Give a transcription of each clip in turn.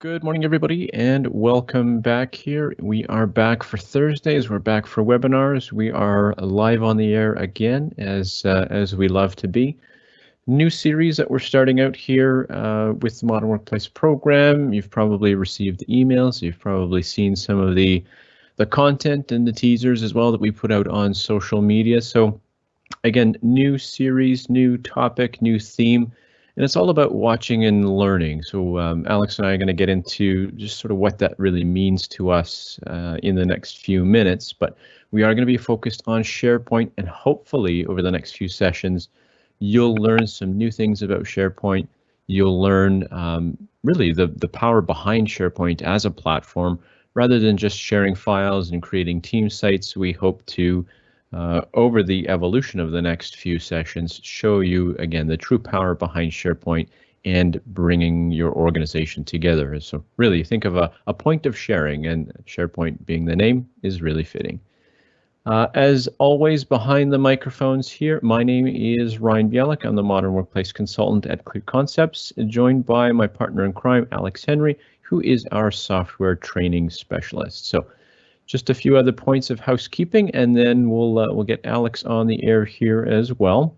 Good morning, everybody, and welcome back here. We are back for Thursdays. We're back for webinars. We are live on the air again, as uh, as we love to be. New series that we're starting out here uh, with the Modern Workplace program. You've probably received emails. You've probably seen some of the the content and the teasers as well that we put out on social media. So, again, new series, new topic, new theme and it's all about watching and learning. So um, Alex and I are going to get into just sort of what that really means to us uh, in the next few minutes, but we are going to be focused on SharePoint and hopefully over the next few sessions, you'll learn some new things about SharePoint. You'll learn um, really the, the power behind SharePoint as a platform rather than just sharing files and creating team sites. We hope to uh, over the evolution of the next few sessions, show you again the true power behind SharePoint and bringing your organization together. So really think of a, a point of sharing and SharePoint being the name is really fitting. Uh, as always, behind the microphones here, my name is Ryan Bielek. I'm the Modern Workplace Consultant at Clear Concepts, joined by my partner in crime, Alex Henry, who is our software training specialist. So just a few other points of housekeeping, and then we'll uh, we'll get Alex on the air here as well.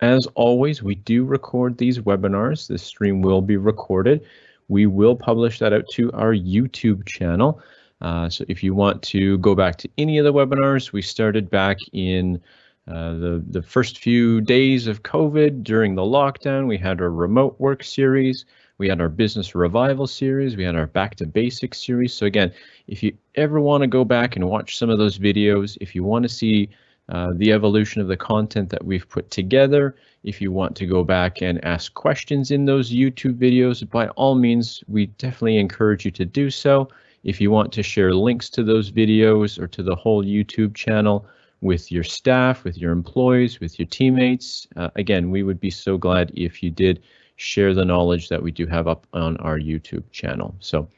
As always, we do record these webinars. This stream will be recorded. We will publish that out to our YouTube channel. Uh, so if you want to go back to any of the webinars, we started back in uh, the, the first few days of COVID during the lockdown. We had our remote work series. We had our business revival series. We had our back to basics series. So again, if you ever want to go back and watch some of those videos, if you want to see uh, the evolution of the content that we've put together, if you want to go back and ask questions in those YouTube videos, by all means, we definitely encourage you to do so. If you want to share links to those videos or to the whole YouTube channel with your staff, with your employees, with your teammates, uh, again, we would be so glad if you did share the knowledge that we do have up on our YouTube channel. So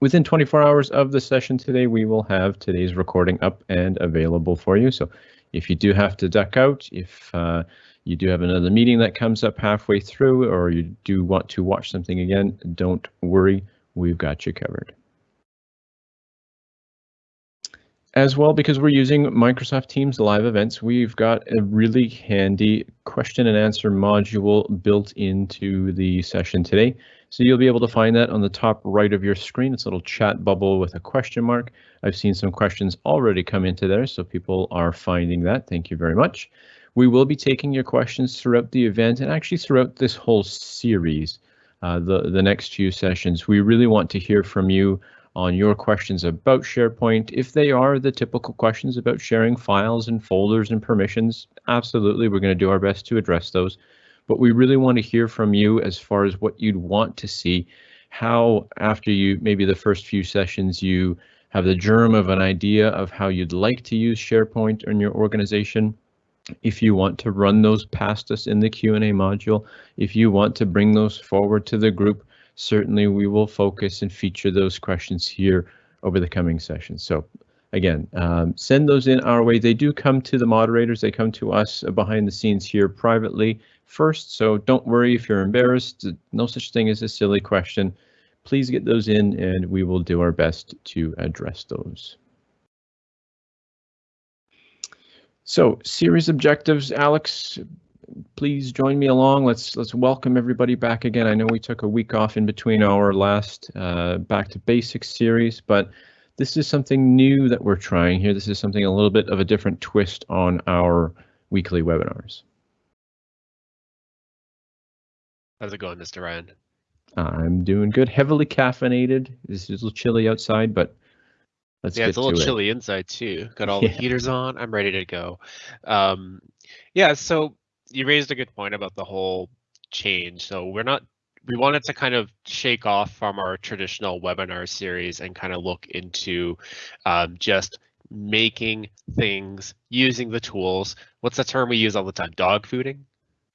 within 24 hours of the session today, we will have today's recording up and available for you. So if you do have to duck out, if uh, you do have another meeting that comes up halfway through, or you do want to watch something again, don't worry, we've got you covered. As well, because we're using Microsoft Teams live events, we've got a really handy question and answer module built into the session today. So you'll be able to find that on the top right of your screen. It's a little chat bubble with a question mark. I've seen some questions already come into there, so people are finding that. Thank you very much. We will be taking your questions throughout the event and actually throughout this whole series, uh, the, the next few sessions. We really want to hear from you on your questions about SharePoint. If they are the typical questions about sharing files and folders and permissions, absolutely, we're going to do our best to address those. But we really want to hear from you as far as what you'd want to see, how after you, maybe the first few sessions, you have the germ of an idea of how you'd like to use SharePoint in your organization. If you want to run those past us in the Q&A module, if you want to bring those forward to the group, certainly we will focus and feature those questions here over the coming sessions. So again, um, send those in our way. They do come to the moderators. They come to us behind the scenes here privately first. So don't worry if you're embarrassed. No such thing as a silly question. Please get those in and we will do our best to address those. So series objectives, Alex, please join me along. Let's let's welcome everybody back again. I know we took a week off in between our last uh, Back to Basics series, but this is something new that we're trying here. This is something a little bit of a different twist on our weekly webinars. How's it going, Mr. Ryan? I'm doing good. Heavily caffeinated. It's a little chilly outside, but let's yeah, it's a little it. chilly inside too. Got all Yeah. the heaters on. I'm ready to go. Um, yeah, so you raised a good point about the whole change. So we're not we wanted to kind of shake off from our traditional webinar series and kind of look into um, just making things using the tools. What's the term we use all the time? Dog fooding.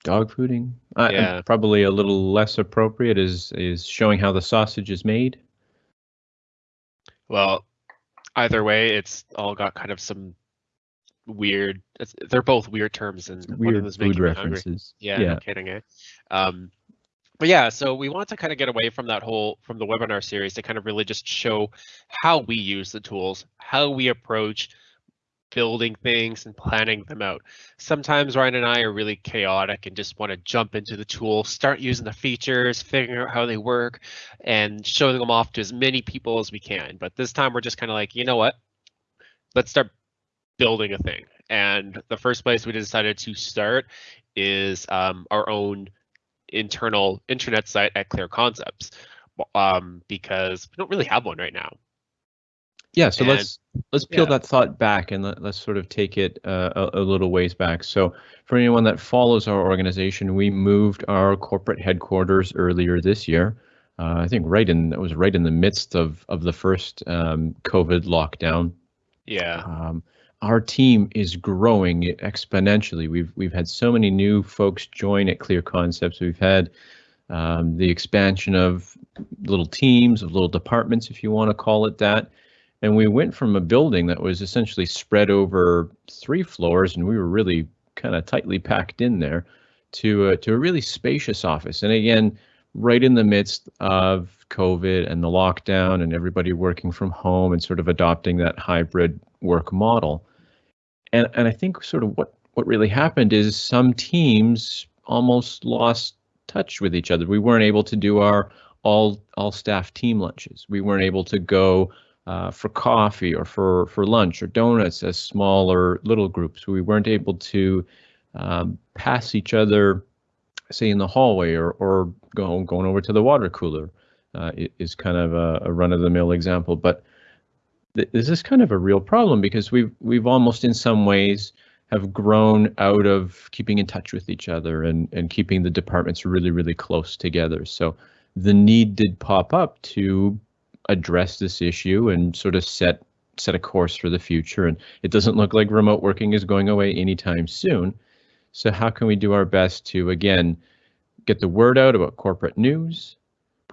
Dog fooding. Uh, Yeah. Probably a little less appropriate is is showing how the sausage is made. Well, either way, it's all got kind of some weird. They're both weird terms, and one of Weird making food references. Yeah, Yeah. no kidding, eh? Um, but yeah, so we want to kind of get away from that whole from the webinar series to kind of really just show how we use the tools, how we approach building things and planning them out. Sometimes Ryan and I are really chaotic and just want to jump into the tool, start using the features, figuring out how they work, and showing them off to as many people as we can. But this time we're just kind of like, you know what? Let's start building a thing. And the first place we decided to start is um, our own internal intranet site at Clear Concepts um, because we don't really have one right now. Yeah, so and, let's let's peel yeah. that thought back and let, us sort of take it uh, a, a, little ways back. So for anyone that follows our organization, we moved our corporate headquarters earlier this year. Uh, I think right in it was right in the midst of of the first um, COVID lockdown. Yeah. Um, our team is growing exponentially. We've we've had so many new folks join at Clear Concepts. We've had um, the expansion of little teams, of little departments, if you want to call it that. And we went from a building that was essentially spread over three floors, and we were really kind of tightly packed in there, to a, to a really spacious office. And again, right in the midst of COVID and the lockdown, and everybody working from home and sort of adopting that hybrid work model and and I think sort of what what really happened is some teams almost lost touch with each other. We weren't able to do our all all staff team lunches. We weren't able to go uh, for coffee or for for lunch or donuts as smaller little groups. We weren't able to um, pass each other, say in the hallway or or go, going over to the water cooler. Uh, is kind of a, a run of the mill example, but this is kind of a real problem because we've we've almost in some ways have grown out of keeping in touch with each other and and keeping the departments really really close together. So the need did pop up to address this issue and sort of set set a course for the future. And it doesn't look like remote working is going away anytime soon. So how can we do our best to again get the word out about corporate news,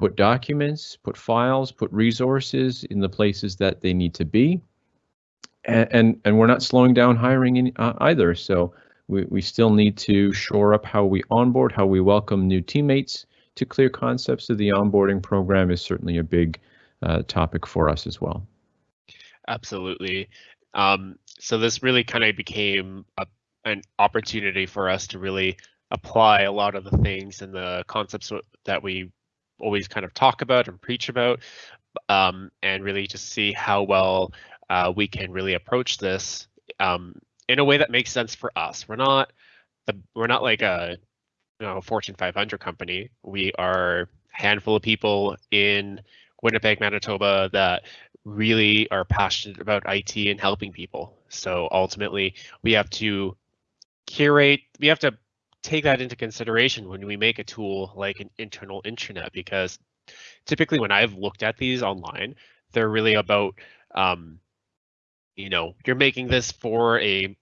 put documents, put files, put resources in the places that they need to be. And, and, and we're not slowing down hiring in, uh, either. So we, we still need to shore up how we onboard, how we welcome new teammates to clear concepts. So the onboarding program is certainly a big uh, topic for us as well. Absolutely. Um, so this really kind of became a, an opportunity for us to really apply a lot of the things and the concepts that we always kind of talk about and preach about, um, and really just see how well uh, we can really approach this um, in a way that makes sense for us. We're not the we're not like a you know Fortune 500 company. We are a handful of people in Winnipeg, Manitoba that really are passionate about IT and helping people. So ultimately, we have to curate, we have to take that into consideration when we make a tool like an internal intranet because typically when I've looked at these online, they're really about, um, you know, you're making this for a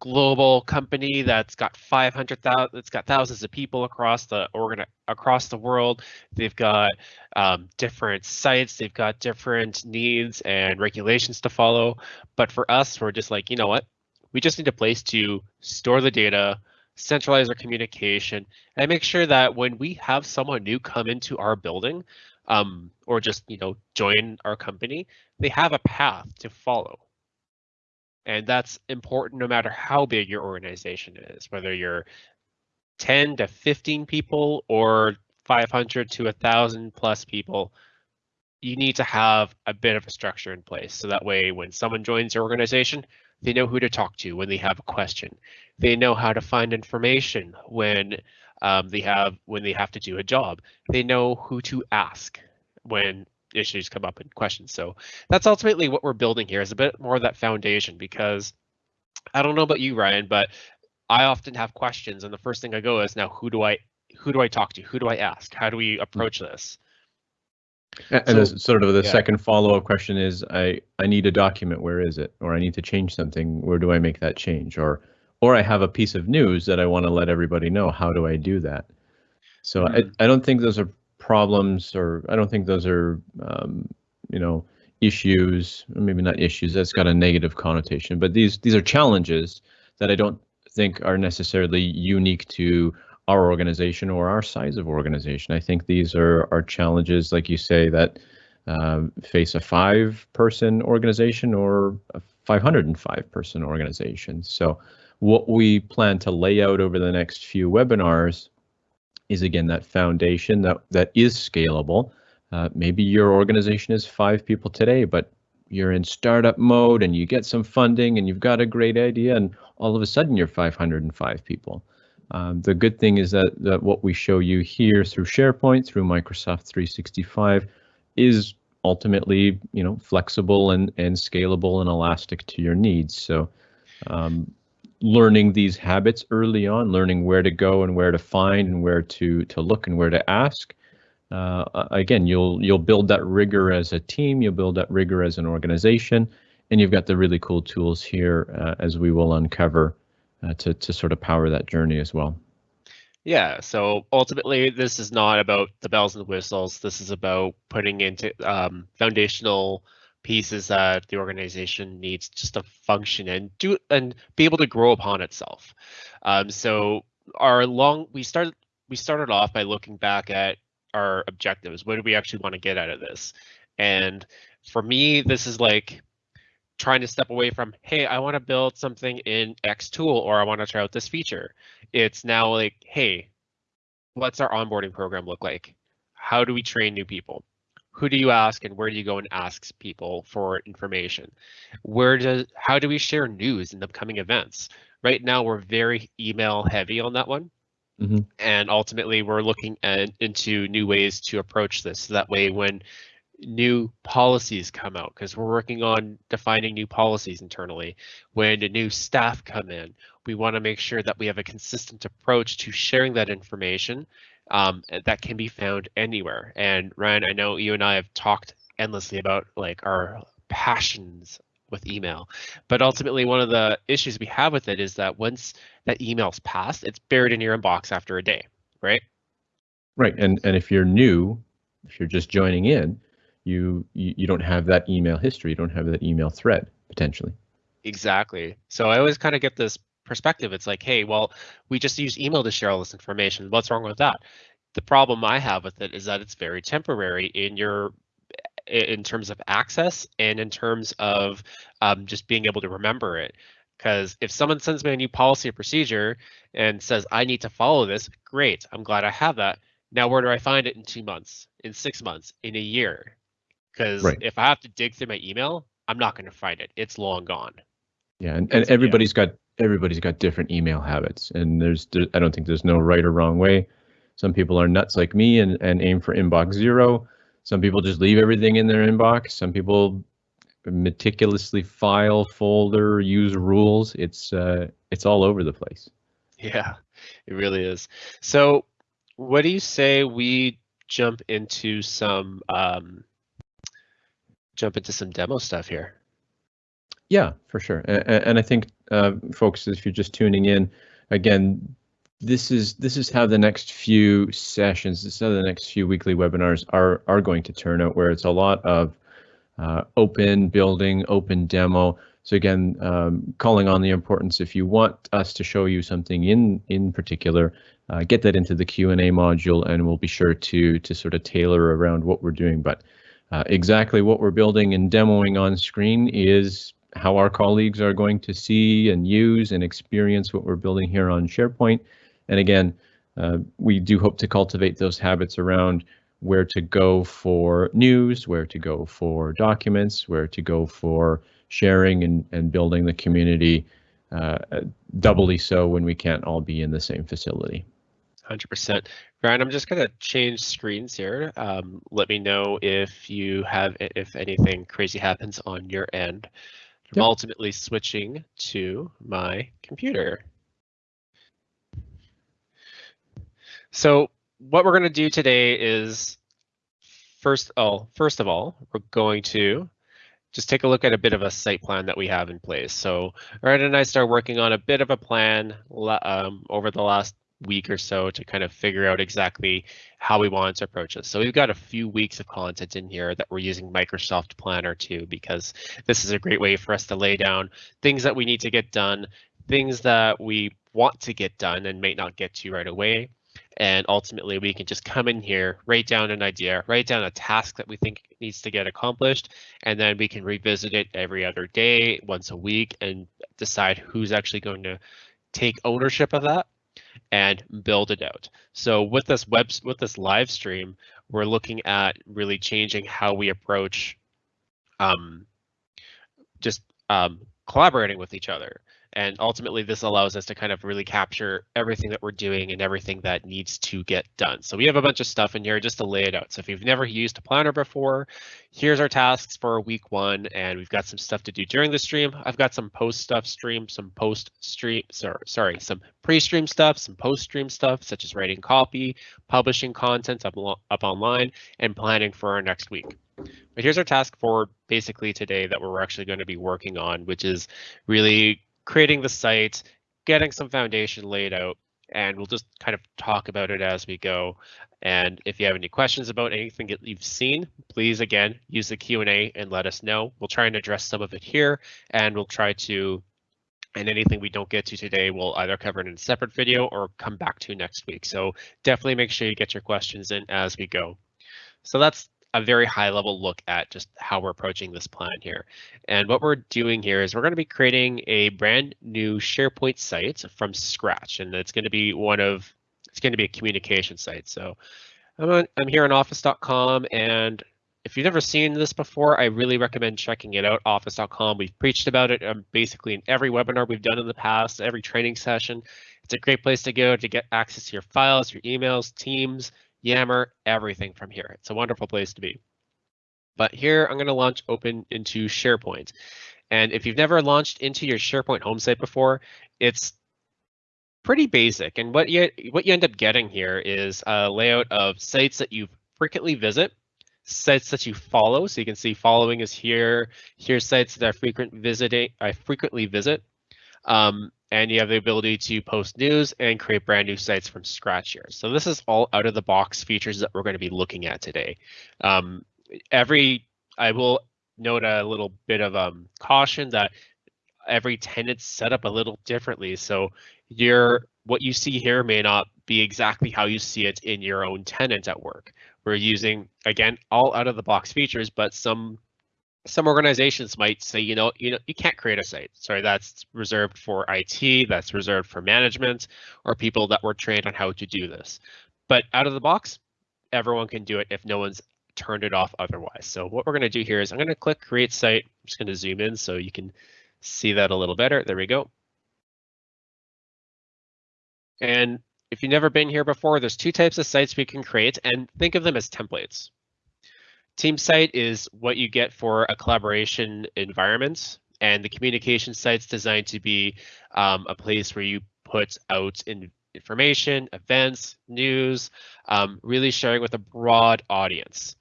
global company that's got 500,000, that's got thousands of people across the organ across the world. They've got um, different sites, they've got different needs and regulations to follow. But for us, we're just like, you know what? We just need a place to store the data, centralize our communication, and make sure that when we have someone new come into our building, um, or just you know join our company, they have a path to follow. And that's important no matter how big your organization is, whether you're 10 to 15 people or 500 to 1,000 plus people, you need to have a bit of a structure in place. So that way, when someone joins your organization, they know who to talk to when they have a question. They know how to find information when um, they have when they have to do a job. They know who to ask when issues come up in questions. So that's ultimately what we're building here is a bit more of that foundation because I don't know about you, Ryan, but I often have questions and the first thing I go is now who do I who do I talk to? Who do I ask? How do we approach this? And so, sort of the yeah. second follow-up question is I I need a document where is it or I need to change something where do I make that change or or I have a piece of news that I want to let everybody know how do I do that so mm-hmm. I, I don't think those are problems or I don't think those are um, you know issues maybe not issues that's got a negative connotation but these these are challenges that I don't think are necessarily unique to our organization or our size of organization. I think these are, are challenges, like you say, that uh, face a five person organization or a 505 person organization. So, what we plan to lay out over the next few webinars is again that foundation that, that is scalable. Uh, maybe your organization is five people today, but you're in startup mode and you get some funding and you've got a great idea, and all of a sudden you're 505 people. Um, the good thing is that, that what we show you here through SharePoint, through Microsoft 365, is ultimately you know flexible and and scalable and elastic to your needs. So um, learning these habits early on, learning where to go and where to find and where to to look and where to ask. Uh, again, you'll you'll build that rigor as a team. You'll build that rigor as an organization, and you've got the really cool tools here uh, as we will uncover uh, to to sort of power that journey as well. Yeah, so ultimately, this is not about the bells and whistles. This is about putting into um, foundational pieces that the organization needs just to function and do and be able to grow upon itself. Um, so our long we started we started off by looking back at our objectives. What do we actually want to get out of this? And for me, this is like trying to step away from, hey, I want to build something in X tool or I want to try out this feature. It's now like, hey, what's our onboarding program look like? How do we train new people? Who do you ask and where do you go and ask people for information? Where does how do we share news in upcoming events? Right now we're very email heavy on that one. Mm -hmm. And ultimately we're looking at, into new ways to approach this. So that way when new policies come out because we're working on defining new policies internally. When new staff come in, we want to make sure that we have a consistent approach to sharing that information um, that can be found anywhere. And Ryan, I know you and I have talked endlessly about like our passions with email, but ultimately one of the issues we have with it is that once that email's passed, it's buried in your inbox after a day, right? Right, and and if you're new, if you're just joining in, you, you you don't have that email history, you don't have that email thread potentially. Exactly. So I always kind of get this perspective. It's like, hey, well, we just use email to share all this information. What's wrong with that? The problem I have with it is that it's very temporary in your in terms of access and in terms of um, just being able to remember it. Because if someone sends me a new policy or procedure and says I need to follow this, great. I'm glad I have that. Now, where do I find it in two months, in six months, in a year? Because right. if I have to dig through my email, I'm not going to find it. It's long gone. Yeah, and, and everybody's yeah. got everybody's got different email habits, and there's there, I don't think there's no right or wrong way. Some people are nuts like me and and aim for inbox zero. Some people just leave everything in their inbox. Some people meticulously file, folder, use rules. It's uh, it's all over the place. Yeah, it really is. So, what do you say we jump into some um, jump into some demo stuff here. Yeah, for sure. And, and I think, uh, folks, if you're just tuning in, again, this is this is how the next few sessions, this is how the next few weekly webinars are are going to turn out, where it's a lot of uh, open building, open demo. So again, um, calling on the importance if you want us to show you something in in particular, uh, get that into the Q and A module, and we'll be sure to to sort of tailor around what we're doing. But uh, exactly what we're building and demoing on screen is how our colleagues are going to see and use and experience what we're building here on SharePoint. And again, uh, we do hope to cultivate those habits around where to go for news, where to go for documents, where to go for sharing and, and building the community uh, doubly so when we can't all be in the same facility. 100%. Brian, I'm just going to change screens here. Um, let me know if you have, if anything crazy happens on your end. I'm yep. ultimately switching to my computer. So what we're going to do today is first, oh, first of all, we're going to just take a look at a bit of a site plan that we have in place. So Ryan and I started working on a bit of a plan um, over the last week or so to kind of figure out exactly how we want to approach this. So we've got a few weeks of content in here that we're using Microsoft Planner to because this is a great way for us to lay down things that we need to get done, things that we want to get done and may not get to right away. And ultimately, we can just come in here, write down an idea, write down a task that we think needs to get accomplished, and then we can revisit it every other day, once a week, and decide who's actually going to take ownership of that and build it out. So with this web, with this live stream, we're looking at really changing how we approach um, just um, collaborating with each other. And ultimately, this allows us to kind of really capture everything that we're doing and everything that needs to get done. So we have a bunch of stuff in here just to lay it out. So if you've never used a planner before, here's our tasks for week one, and we've got some stuff to do during the stream. I've got some post stuff stream, some post stream, sorry, sorry, some pre-stream stuff, some post-stream stuff, such as writing copy, publishing content up, up online, and planning for our next week. But here's our task for basically today that we're actually going to be working on, which is really creating the site, getting some foundation laid out, and we'll just kind of talk about it as we go. And if you have any questions about anything that you've seen, please again use the Q&A and let us know. We'll try and address some of it here, and we'll try to, and anything we don't get to today, we'll either cover it in a separate video or come back to next week. So definitely make sure you get your questions in as we go. So that's a very high level look at just how we're approaching this plan here. And what we're doing here is we're going to be creating a brand new SharePoint site from scratch. And it's going to be one of, it's going to be a communication site. So I'm, on, I'm here on office.com and if you've never seen this before, I really recommend checking it out, office.com. We've preached about it um, basically in every webinar we've done in the past, every training session. It's a great place to go to get access to your files, your emails, Teams, Yammer, everything from here. It's a wonderful place to be. But here I'm going to launch open into SharePoint. And if you've never launched into your SharePoint home site before, it's pretty basic. And what you what you end up getting here is a layout of sites that you frequently visit, sites that you follow. So you can see following is here. Here's sites that I frequent visiting I frequently visit. Um, and you have the ability to post news and create brand new sites from scratch here. So this is all out of the box features that we're going to be looking at today. Um, every, I will note a little bit of um, caution that every tenant's set up a little differently. So your what you see here may not be exactly how you see it in your own tenant at work. We're using, again, all out of the box features, but some some organizations might say, you know, you know, you can't create a site. Sorry, that's reserved for IT, that's reserved for management, or people that were trained on how to do this. But out of the box, everyone can do it if no one's turned it off otherwise. So what we're going to do here is I'm going to click create site. I'm just going to zoom in so you can see that a little better. There we go. And if you've never been here before, there's two types of sites we can create and think of them as templates. Team site is what you get for a collaboration environment, and the communication site's designed to be um, a place where you put out in information, events, news, um, really sharing with a broad audience.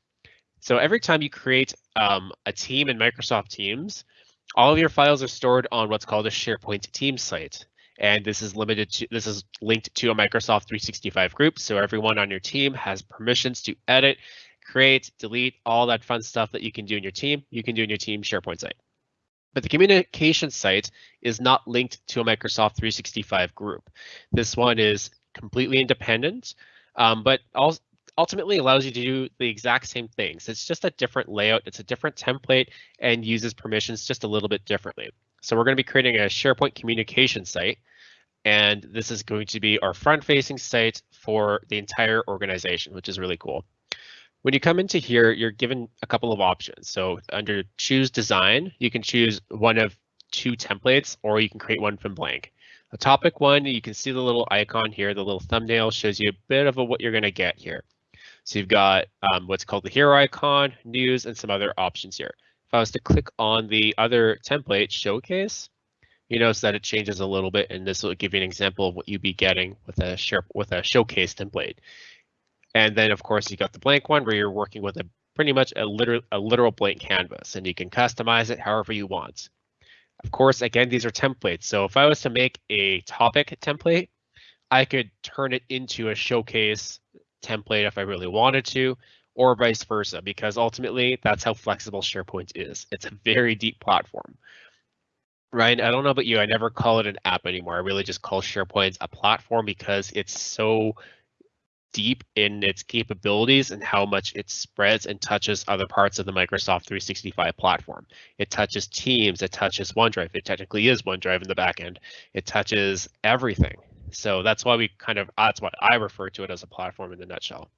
So every time you create um, a team in Microsoft Teams, all of your files are stored on what's called a SharePoint team site. And this is limited to, this is linked to a Microsoft 365 group. So everyone on your team has permissions to edit create, delete, all that fun stuff that you can do in your team, you can do in your team SharePoint site. But the communication site is not linked to a Microsoft 365 group. This one is completely independent, um, but also ultimately allows you to do the exact same things. It's just a different layout, it's a different template, and uses permissions just a little bit differently. So we're going to be creating a SharePoint communication site, and this is going to be our front-facing site for the entire organization, which is really cool. When you come into here, you're given a couple of options. So under choose design, you can choose one of two templates or you can create one from blank. The topic one, you can see the little icon here, the little thumbnail shows you a bit of a, what you're going to get here. So you've got um, what's called the hero icon, news, and some other options here. If I was to click on the other template, showcase, you notice that it changes a little bit, and this will give you an example of what you'd be getting with a share with a showcase template. And then of course you got the blank one where you're working with a pretty much a literal, a literal blank canvas and you can customize it however you want. Of course, again, these are templates. So if I was to make a topic template, I could turn it into a showcase template if I really wanted to, or vice versa, because ultimately that's how flexible SharePoint is. It's a very deep platform. Ryan, I don't know about you. I never call it an app anymore. I really just call SharePoint a platform because it's so deep in its capabilities and how much it spreads and touches other parts of the Microsoft 365 platform. It touches Teams, it touches OneDrive. It technically is OneDrive in the back end. It touches everything. So that's why we kind of that's why I refer to it as a platform in the nutshell.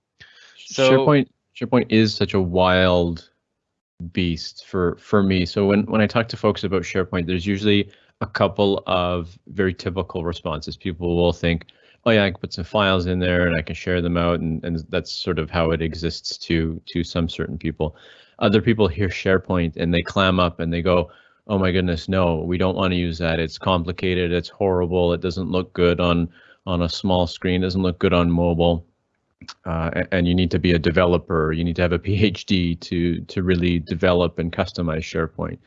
So SharePoint SharePoint is such a wild beast for for me. So when when I talk to folks about SharePoint, there's usually a couple of very typical responses. People will think, "Oh yeah, I can put some files in there and I can share them out," and and that's sort of how it exists to to some certain people. Other people hear SharePoint and they clam up and they go, "Oh my goodness, no, we don't want to use that. It's complicated. It's horrible. It doesn't look good on on a small screen. It doesn't look good on mobile." uh, and you need to be a developer. You need to have a PhD to to really develop and customize SharePoint.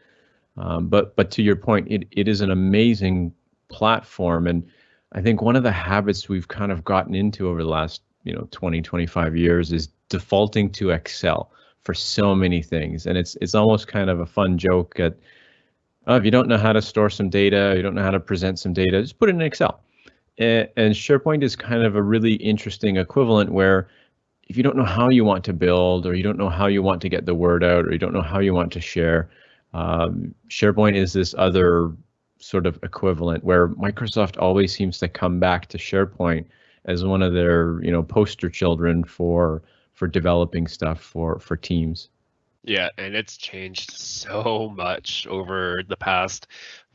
Um, but but to your point, it it is an amazing platform, and I think one of the habits we've kind of gotten into over the last you know 20 25 years is defaulting to Excel for so many things, and it's it's almost kind of a fun joke that oh, if you don't know how to store some data, you don't know how to present some data, just put it in Excel. And SharePoint is kind of a really interesting equivalent where if you don't know how you want to build or you don't know how you want to get the word out or you don't know how you want to share, um, SharePoint is this other sort of equivalent where Microsoft always seems to come back to SharePoint as one of their you know poster children for for developing stuff for for teams. Yeah, and it's changed so much over the past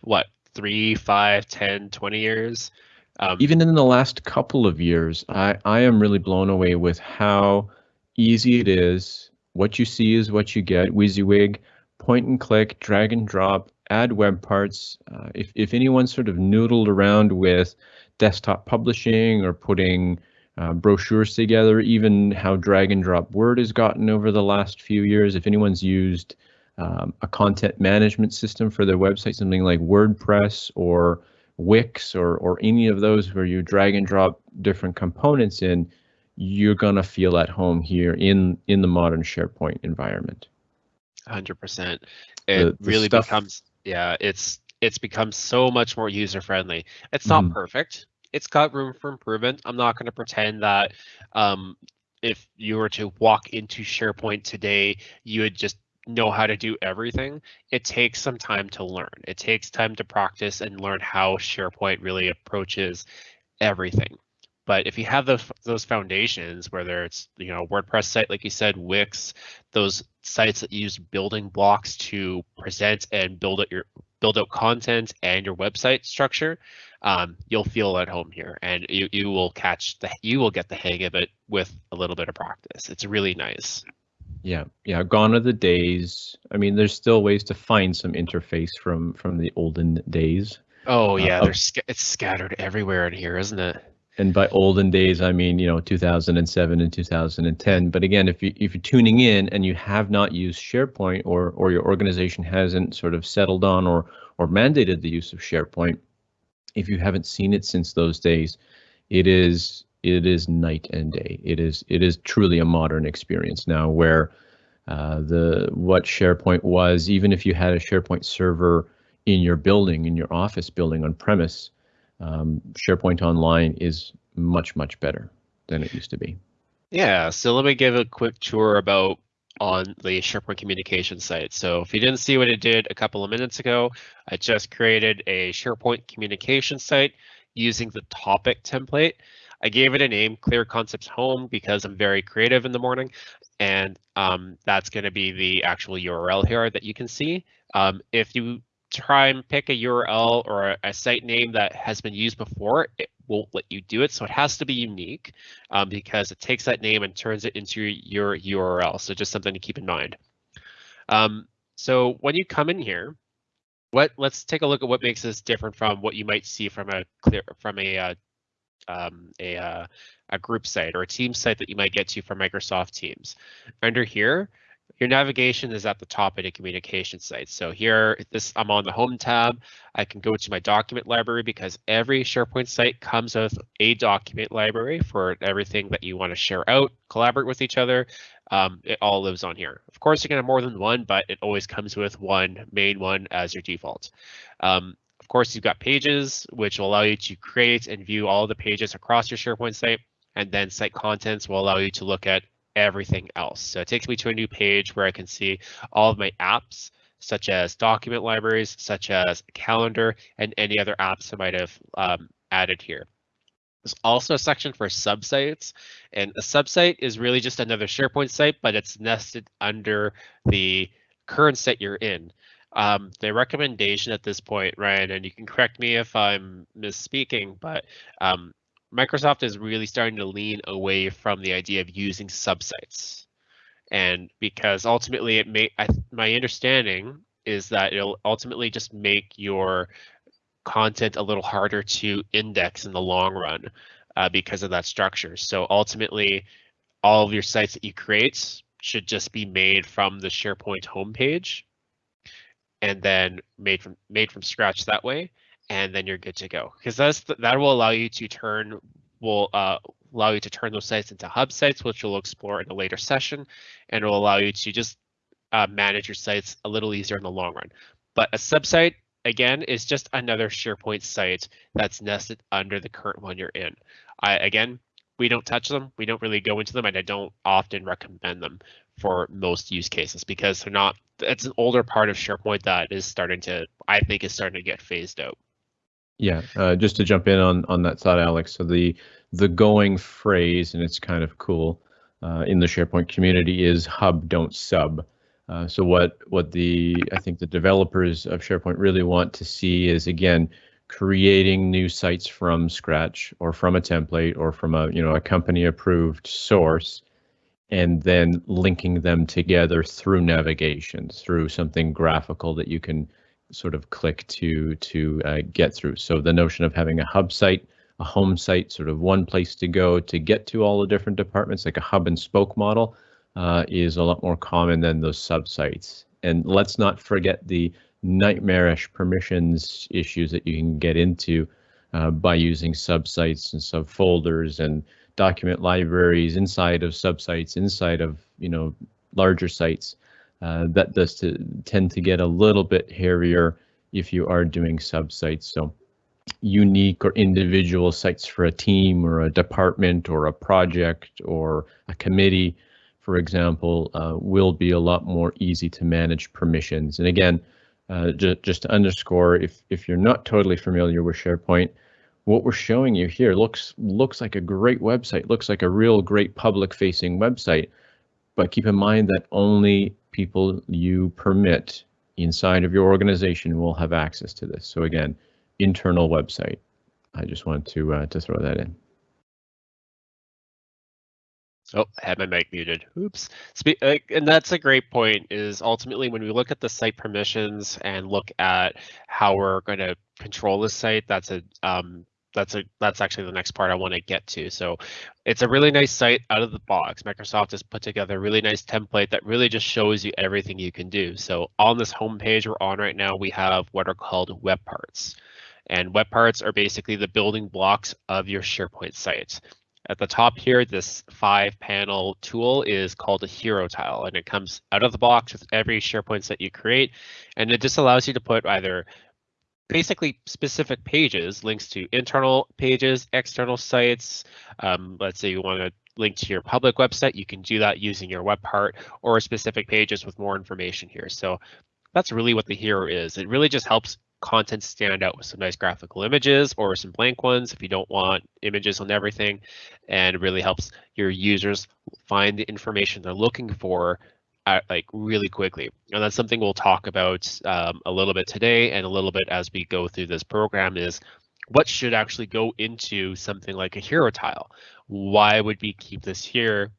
what three, five, ten, twenty years. Um, Even in the last couple of years, I, I am really blown away with how easy it is. What you see is what you get. WYSIWYG, point and click, drag and drop, add web parts. Uh, if, if anyone sort of noodled around with desktop publishing or putting uh, brochures together, even how drag and drop Word has gotten over the last few years, if anyone's used um, a content management system for their website, something like WordPress or Wix or or any of those where you drag and drop different components in, you're gonna feel at home here in in the modern SharePoint environment. Hundred percent. It the, the really stuff, becomes yeah. It's it's become so much more user friendly. It's not mm perfect. It's got room for improvement. I'm not going to pretend that um, if you were to walk into SharePoint today, you would just know how to do everything, it takes some time to learn. It takes time to practice and learn how SharePoint really approaches everything. But if you have those those foundations, whether it's you know WordPress site like you said, Wix, those sites that use building blocks to present and build out your build out content and your website structure, um, you'll feel at home here, and you you will catch the you will get the hang of it with a little bit of practice. It's really nice. Yeah, yeah, gone are the days. I mean, there's still ways to find some interface from from the olden days. Oh yeah, uh, there's it's scattered everywhere in here, isn't it? And by olden days, I mean you know 2007 and 2010. But again, if you if you're tuning in and you have not used SharePoint or or your organization hasn't sort of settled on or or mandated the use of SharePoint, if you haven't seen it since those days, it is it is night and day. It is it is truly a modern experience now where uh, the what SharePoint was, even if you had a SharePoint server in your building, in your office building on premise, um, SharePoint Online is much much better than it used to be. Yeah, so let me give a quick tour about on the SharePoint communication site. So if you didn't see what it did a couple of minutes ago, I just created a SharePoint communication site using the topic template. I gave it a name, Clear Concepts Home, because I'm very creative in the morning. And um, that's going to be the actual URL here that you can see. Um, if you try and pick a URL or a, site name that has been used before, it won't let you do it. So it has to be unique um, because it takes that name and turns it into your URL. So just something to keep in mind. Um, so when you come in here, what let's take a look at what makes this different from what you might see from a clear from a uh, um, a, uh, a group site or a team site that you might get to from Microsoft Teams. Under here, your navigation is at the top of the communication site. So here, this I'm on the home tab. I can go to my document library because every SharePoint site comes with a document library for everything that you want to share out, collaborate with each other. Um, it all lives on here. Of course, you can have more than one, but it always comes with one main one as your default. Um, of course, you've got pages, which will allow you to create and view all the pages across your SharePoint site. And then site contents will allow you to look at everything else. So it takes me to a new page where I can see all of my apps, such as document libraries, such as calendar, and any other apps I might have um, added here. There's also a section for subsites, and a subsite is really just another SharePoint site, but it's nested under the current site you're in. Um, the recommendation at this point, Ryan, and you can correct me if I'm misspeaking, but um, Microsoft is really starting to lean away from the idea of using subsites. And because ultimately it may, I, my understanding is that it'll ultimately just make your content a little harder to index in the long run uh, because of that structure. So ultimately, all of your sites that you create should just be made from the SharePoint homepage and then made from made from scratch that way and then you're good to go because that's that will allow you to turn will uh, allow you to turn those sites into hub sites which we'll explore in a later session and it will allow you to just uh, manage your sites a little easier in the long run but a subsite again, is just another SharePoint site that's nested under the current one you're in. I, again, we don't touch them. We don't really go into them, and I don't often recommend them for most use cases because they're not. It's an older part of SharePoint that is starting to, I think, is starting to get phased out. Yeah, uh, just to jump in on on that thought, Alex. So the the going phrase, and it's kind of cool uh, in the SharePoint community, is hub don't sub. Uh, so what what the I think the developers of SharePoint really want to see is again creating new sites from scratch or from a template or from a you know a company approved source and then linking them together through navigation through something graphical that you can sort of click to to uh, get through so the notion of having a hub site a home site sort of one place to go to get to all the different departments like a hub and spoke model uh, is a lot more common than those subsites. And let's not forget the nightmarish permissions issues that you can get into uh, by using subsites and subfolders and document libraries inside of subsites, inside of you know larger sites. Uh, that does to, tend to get a little bit hairier if you are doing subsites. So unique or individual sites for a team or a department or a project or a committee for example, uh, will be a lot more easy to manage permissions. And again, uh, ju just to underscore, if if you're not totally familiar with SharePoint, what we're showing you here looks looks like a great website, looks like a real great public-facing website. But keep in mind that only people you permit inside of your organization will have access to this. So again, internal website. I just want to uh, to throw that in. Oh, I had my mic muted. Oops. And that's a great point. Is ultimately when we look at the site permissions and look at how we're going to control the site, that's a um, that's a that's actually the next part I want to get to. So it's a really nice site out of the box. Microsoft has put together a really nice template that really just shows you everything you can do. So on this home page we're on right now, we have what are called web parts. And web parts are basically the building blocks of your SharePoint site. At the top here, this five panel tool is called a hero tile and it comes out of the box with every SharePoint that you create. And it just allows you to put either basically specific pages, links to internal pages, external sites. Um, let's say you want to link to your public website, you can do that using your web part or specific pages with more information here. So that's really what the hero is. It really just helps content stand out with some nice graphical images or some blank ones if you don't want images on everything and really helps your users find the information they're looking for at, like really quickly and that's something we'll talk about um, a little bit today and a little bit as we go through this program is what should actually go into something like a hero tile. Why would we keep this here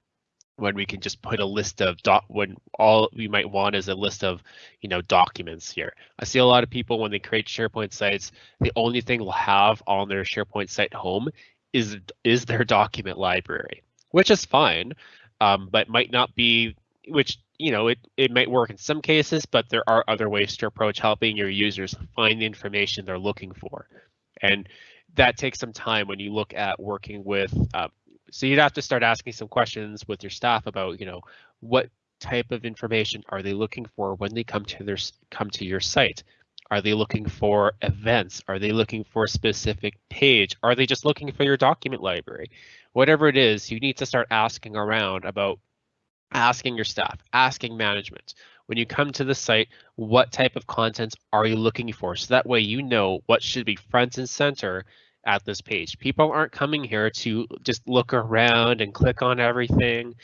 when we can just put a list of doc when all we might want is a list of you know documents here? I see a lot of people when they create sharepoint sites the only thing they'll have on their sharepoint site home is is their document library which is fine um, but might not be which you know it, it might work in some cases but there are other ways to approach helping your users find the information they're looking for and that takes some time when you look at working with uh, so you'd have to start asking some questions with your staff about, you know, what type of information are they looking for when they come to their come to your site? Are they looking for events? Are they looking for a specific page? Are they just looking for your document library? Whatever it is, you need to start asking around about asking your staff, asking management. When you come to the site, what type of content are you looking for? So that way you know what should be front and center at this page. People aren't coming here to just look around and click on everything,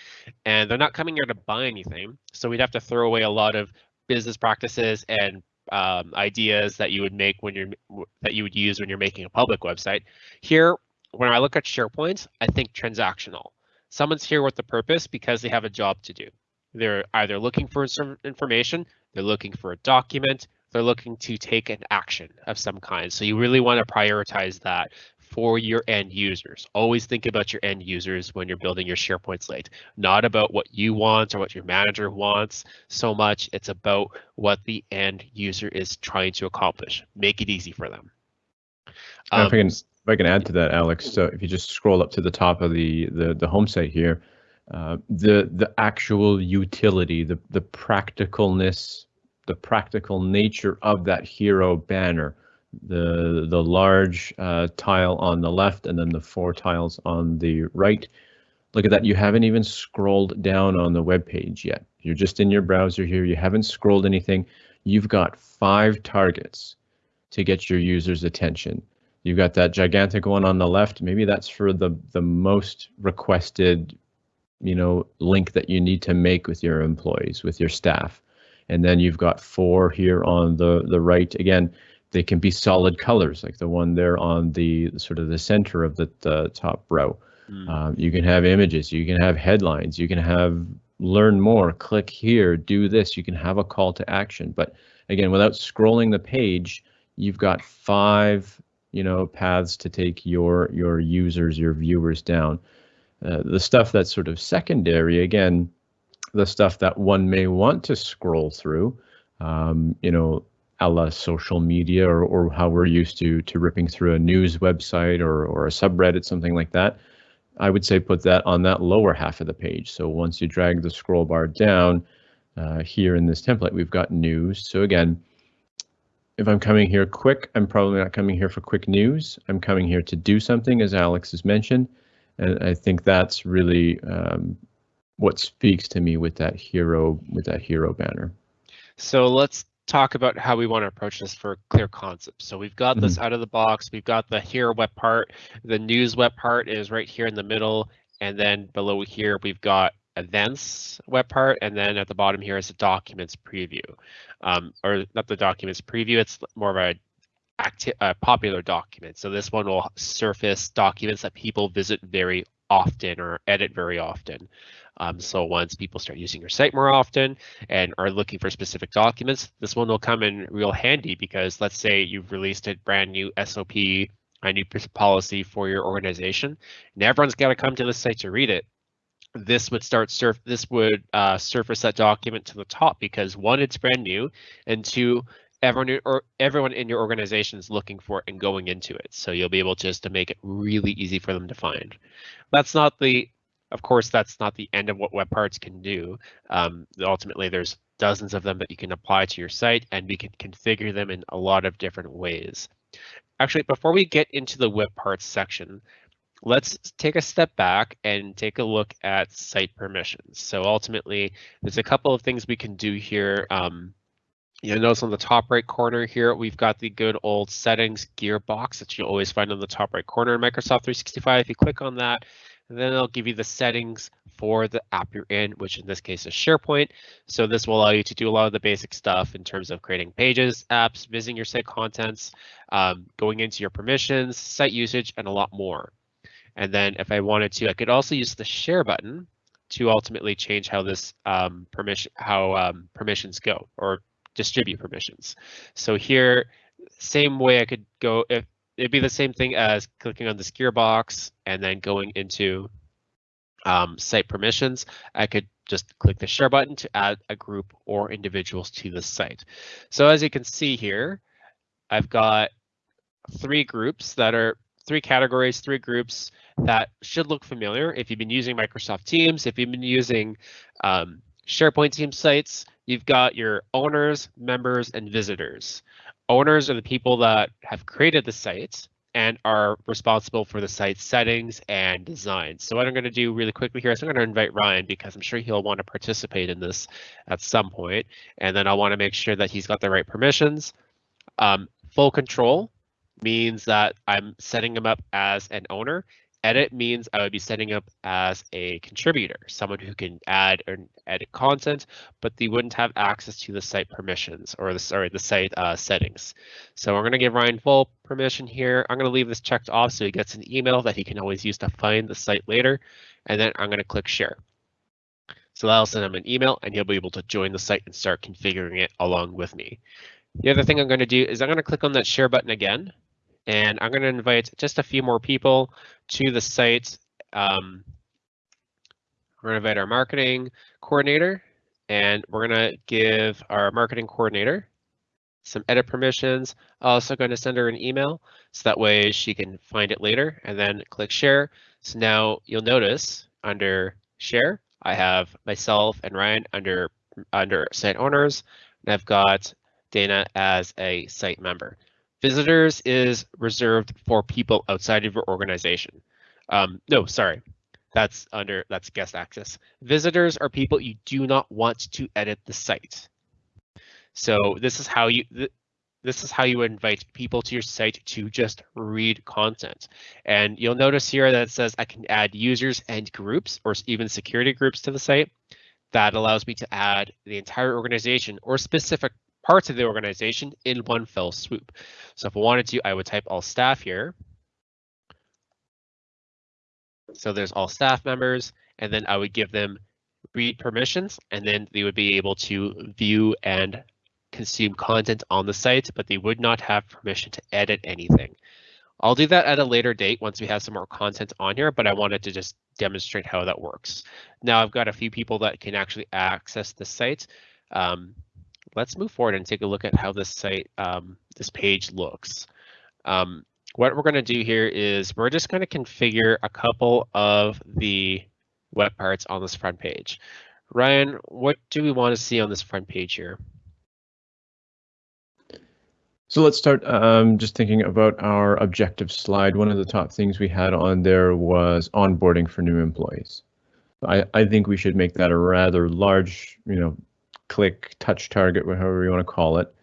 and they're not coming here to buy anything. So we'd have to throw away a lot of business practices and um, ideas that you would make when you're that you would use when you're making a public website. Here, when I look at SharePoint, I think transactional. Someone's here with the purpose because they have a job to do. They're either looking for some information, they're looking for a document, they're looking to take an action of some kind. So you really want to prioritize that for your end users. Always think about your end users when you're building your SharePoint slate, not about what you want or what your manager wants so much. It's about what the end user is trying to accomplish. Make it easy for them. Um, if, I can, if I can add to that, Alex, so if you just scroll up to the top of the the, the home site here, uh, the the actual utility, the the practicalness the practical nature of that hero banner. The, the large uh, tile on the left and then the four tiles on the right. Look at that, you haven't even scrolled down on the web page yet. You're just in your browser here, you haven't scrolled anything. You've got five targets to get your user's attention. You've got that gigantic one on the left. Maybe that's for the, the most requested, you know, link that you need to make with your employees, with your staff. And then you've got four here on the, the right. Again, they can be solid colors, like the one there on the sort of the center of the, the top row. Mm. Um, you can have images, you can have headlines, you can have learn more, click here, do this. You can have a call to action. But again, without scrolling the page, you've got five you know paths to take your your users your viewers down uh, the stuff that's sort of secondary again the stuff that one may want to scroll through, um, you know, a la social media or, or how we're used to to ripping through a news website or, or a subreddit, something like that. I would say put that on that lower half of the page. So once you drag the scroll bar down uh, here in this template, we've got news. So again, if I'm coming here quick, I'm probably not coming here for quick news. I'm coming here to do something, as Alex has mentioned. And I think that's really um, what speaks to me with that hero with that hero banner. So let's talk about how we want to approach this for clear concepts. So we've got mm -hmm. this mm-hmm. out of the box. We've got the hero web part. The news web part is right here in the middle. And then below here, we've got events web part. And then at the bottom here is the documents preview. Um, or not the documents preview, it's more of a a popular document. So this one will surface documents that people visit very often or edit very often. Um, so once people start using your site more often and are looking for specific documents, this one will come in real handy because let's say you've released a brand new SOP, a new policy for your organization, and everyone's got to come to the site to read it. This would start surf. This would uh, surface that document to the top because one, it's brand new, and two, everyone or everyone in your organization is looking for it and going into it. So you'll be able just to make it really easy for them to find. That's not the of course, that's not the end of what web parts can do. Um, ultimately, there's dozens of them that you can apply to your site, and we can configure them in a lot of different ways. Actually, before we get into the web parts section, let's take a step back and take a look at site permissions. So ultimately, there's a couple of things we can do here. Um, You'll notice on the top right corner here, we've got the good old settings gearbox that you always find on the top right corner in Microsoft 365. If you click on that, then it'll give you the settings for the app you're in, which in this case is SharePoint. So this will allow you to do a lot of the basic stuff in terms of creating pages, apps, visiting your site contents, um, going into your permissions, site usage, and a lot more. And then if I wanted to, I could also use the share button to ultimately change how this um, permission, how um, permissions go or distribute permissions. So here, same way I could go if it'd be the same thing as clicking on this gearbox and then going into um, site permissions. I could just click the share button to add a group or individuals to the site. So as you can see here, I've got three groups that are three categories, three groups that should look familiar. If you've been using Microsoft Teams, if you've been using um, SharePoint team sites, you've got your owners, members, and visitors. Owners are the people that have created the site and are responsible for the site settings and design. So what I'm going to do really quickly here is I'm going to invite Ryan because I'm sure he'll want to participate in this at some point. And then I want to make sure that he's got the right permissions. Um, full control means that I'm setting him up as an owner Edit means I would be setting up as a contributor, someone who can add or edit content, but they wouldn't have access to the site permissions or the sorry the site uh, settings. So we're going to give Ryan full permission here. I'm going to leave this checked off so he gets an email that he can always use to find the site later, and then I'm going to click share. So that'll send him an email and he'll be able to join the site and start configuring it along with me. The other thing I'm going to do is I'm going to click on that share button again and I'm going to invite just a few more people to the site. Um, we're going to invite our marketing coordinator, and we're going to give our marketing coordinator some edit permissions. Also going to send her an email so that way she can find it later and then click share. So now you'll notice under share, I have myself and Ryan under under site owners, and I've got Dana as a site member. Visitors is reserved for people outside of your organization. Um, no, sorry, that's under that's guest access. Visitors are people you do not want to edit the site. So this is how you th this is how you invite people to your site to just read content. And you'll notice here that it says I can add users and groups or even security groups to the site. That allows me to add the entire organization or specific parts of the organization in one fell swoop. So if I wanted to, I would type all staff here. So there's all staff members, and then I would give them read permissions, and then they would be able to view and consume content on the site, but they would not have permission to edit anything. I'll do that at a later date once we have some more content on here, but I wanted to just demonstrate how that works. Now I've got a few people that can actually access the site. Um, let's move forward and take a look at how this site, um, this page looks. Um, what we're going to do here is we're just going to configure a couple of the web parts on this front page. Ryan, what do we want to see on this front page here? So let's start um, just thinking about our objective slide. One of the top things we had on there was onboarding for new employees. I, I think we should make that a rather large, you know, click, touch target, whatever you want to call it.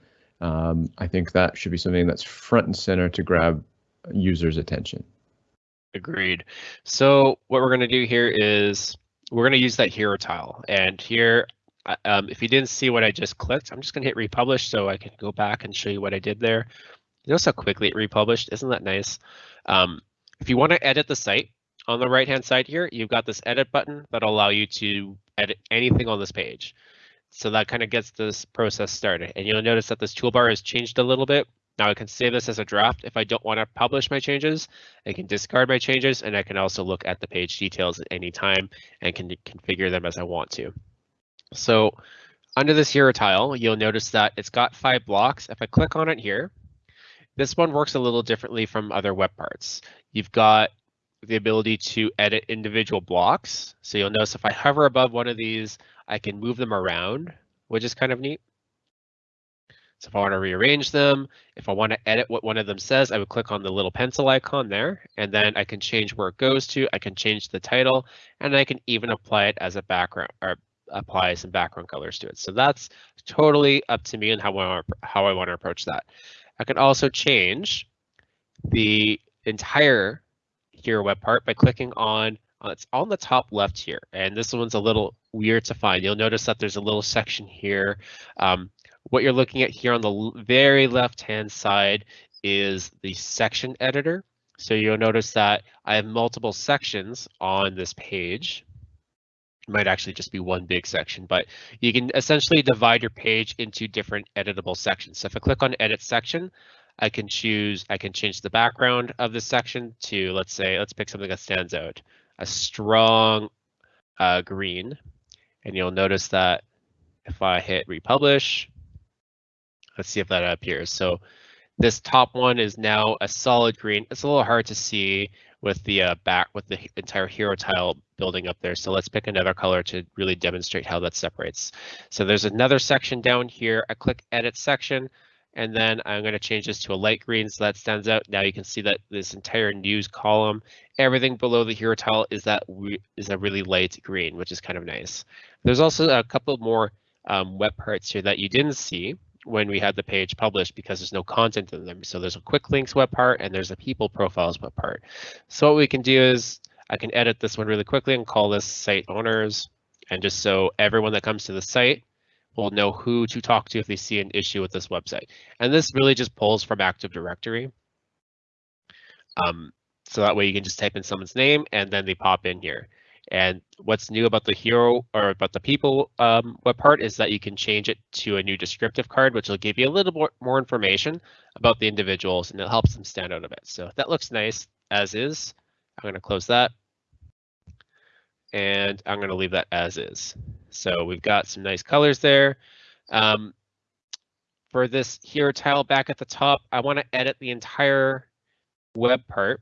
Um, I think that should be something that's front and center to grab users' attention. Agreed. So what we're going to do here is we're going to use that hero tile. And here, um, if you didn't see what I just clicked, I'm just going to hit republish so I can go back and show you what I did there. Notice how quickly it republished. Isn't that nice? Um, if you want to edit the site, on the right hand side here, you've got this edit button that'll allow you to edit anything on this page. So that kind of gets this process started. And you'll notice that this toolbar has changed a little bit. Now I can save this as a draft if I don't want to publish my changes. I can discard my changes and I can also look at the page details at any time and can configure them as I want to. So under this hero tile, you'll notice that it's got five blocks. If I click on it here, this one works a little differently from other web parts. You've got the ability to edit individual blocks. So you'll notice if I hover above one of these, I can move them around, which is kind of neat. So if I want to rearrange them, if I want to edit what one of them says, I would click on the little pencil icon there, and then I can change where it goes to. I can change the title, and I can even apply it as a background or apply some background colors to it. So that's totally up to me and how I want to, how I want to approach that. I can also change the entire hero web part by clicking on it's on the top left here, and this one's a little weird to find. You'll notice that there's a little section here. Um, what you're looking at here on the very left-hand side is the section editor. So you'll notice that I have multiple sections on this page. It might actually just be one big section, but you can essentially divide your page into different editable sections. So if I click on edit section, I can choose, I can change the background of this section to, let's say, let's pick something that stands out a strong uh, green. And you'll notice that if I hit republish, let's see if that appears. So this top one is now a solid green. It's a little hard to see with the uh, back with the entire hero tile building up there. So let's pick another color to really demonstrate how that separates. So there's another section down here. I click edit section and then I'm going to change this to a light green so that stands out. Now you can see that this entire news column, everything below the hero tile is that is a really light green, which is kind of nice. There's also a couple more um, web parts here that you didn't see when we had the page published because there's no content in them. So there's a quick links web part and there's a people profiles web part. So what we can do is I can edit this one really quickly and call this site owners. And just so everyone that comes to the site will know who to talk to if they see an issue with this website. And this really just pulls from Active Directory. Um, so that way you can just type in someone's name and then they pop in here. And what's new about the hero or about the people um, web part is that you can change it to a new descriptive card, which will give you a little more, more information about the individuals and it helps them stand out a bit. So that looks nice as is. I'm going to close that. And I'm going to leave that as is. So we've got some nice colors there. Um, for this hero tile back at the top, I want to edit the entire web part.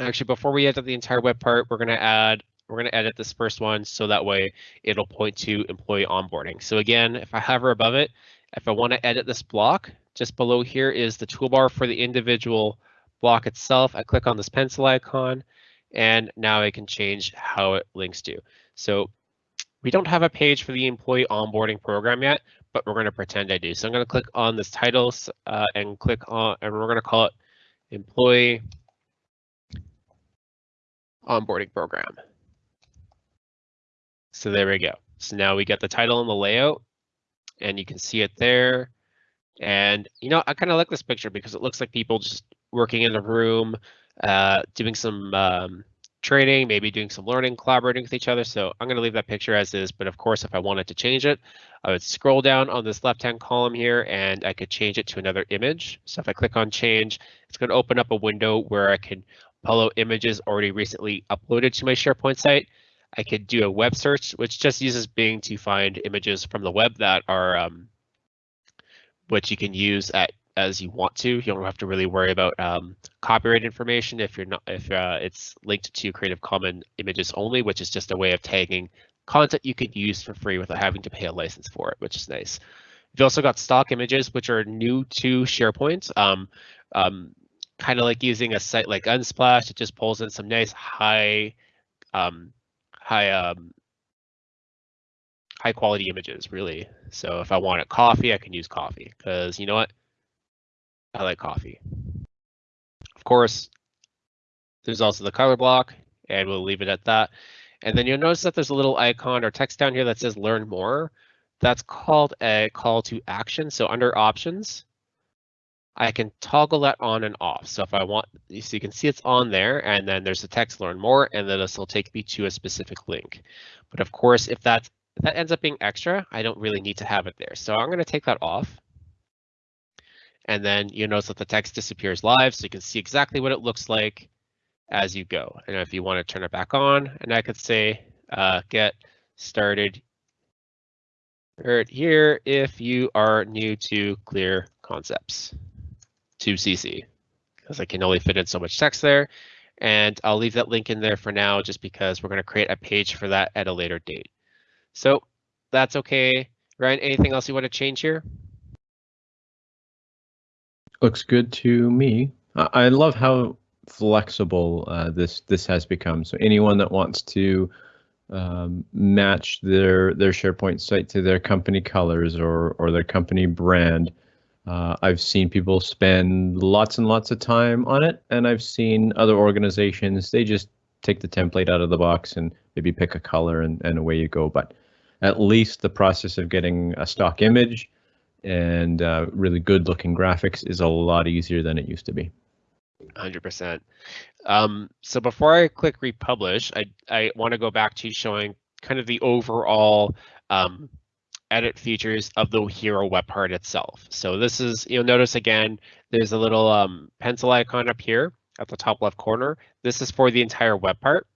Actually, before we edit the entire web part, we're going to add we're going to edit this first one so that way it'll point to employee onboarding. So again, if I hover above it, if I want to edit this block, just below here is the toolbar for the individual block itself. I click on this pencil icon and now I can change how it links to. So we don't have a page for the employee onboarding program yet, but we're going to pretend I do. So I'm going to click on this title uh, and click on, and we're going to call it employee onboarding program. So there we go. So now we get the title and the layout and you can see it there. And, you know, I kind of like this picture because it looks like people just working in the room, uh, doing some um, training, maybe doing some learning, collaborating with each other. So I'm going to leave that picture as is. But of course, if I wanted to change it, I would scroll down on this left-hand column here and I could change it to another image. So if I click on change, it's going to open up a window where I can follow images already recently uploaded to my SharePoint site. I could do a web search, which just uses Bing to find images from the web that are um, which you can use at as you want to. You don't have to really worry about um, copyright information if you're not if uh, it's linked to Creative Commons images only, which is just a way of tagging content you could use for free without having to pay a license for it, which is nice. You've also got stock images, which are new to SharePoint. Um, um, kind of like using a site like Unsplash, it just pulls in some nice high um, high um, high quality images really. So if I wanted coffee, I can use coffee because you know what? I like coffee. Of course, there's also the color block and we'll leave it at that. And then you'll notice that there's a little icon or text down here that says learn more. That's called a call to action. So under options, I can toggle that on and off. So if I want, so you can see it's on there and then there's the text learn more and then this will take me to a specific link. But of course, if that, if that ends up being extra, I don't really need to have it there. So I'm going to take that off. And then you notice that the text disappears live so you can see exactly what it looks like as you go. And if you want to turn it back on, and I could say uh, get started right here if you are new to clear concepts to CC because I can only fit in so much text there. And I'll leave that link in there for now just because we're going to create a page for that at a later date. So that's okay. Ryan, anything else you want to change here? Looks good to me. I love how flexible uh, this this has become. So anyone that wants to um, match their their SharePoint site to their company colors or or their company brand uh, I've seen people spend lots and lots of time on it, and I've seen other organizations, they just take the template out of the box and maybe pick a color and, and away you go. But at least the process of getting a stock image and uh, really good looking graphics is a lot easier than it used to be. 100%. Um, so before I click republish, I, I want to go back to showing kind of the overall um, edit features of the hero web part itself. So this is, you'll notice again, there's a little um, pencil icon up here at the top left corner. This is for the entire web part.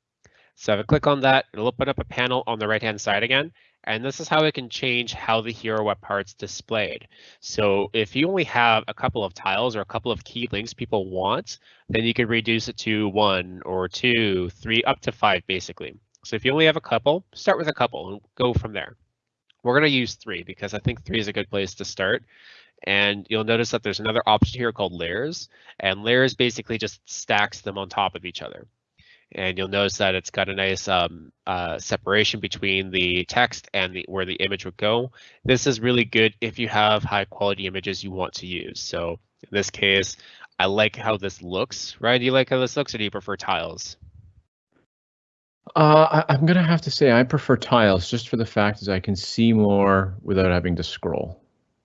So if I click on that, it'll open up a panel on the right hand side again. And this is how it can change how the hero web part's displayed. So if you only have a couple of tiles or a couple of key links people want, then you could reduce it to one or two, three, up to five, basically. So if you only have a couple, start with a couple and go from there. We're going to use three because I think three is a good place to start. And you'll notice that there's another option here called layers, and layers basically just stacks them on top of each other and you'll notice that it's got a nice um, uh, separation between the text and the where the image would go. This is really good if you have high quality images you want to use. So in this case, I like how this looks. Ryan, do you like how this looks or do you prefer tiles? Uh, I, am gonna have to say I prefer tiles just for the fact is I can see more without having to scroll.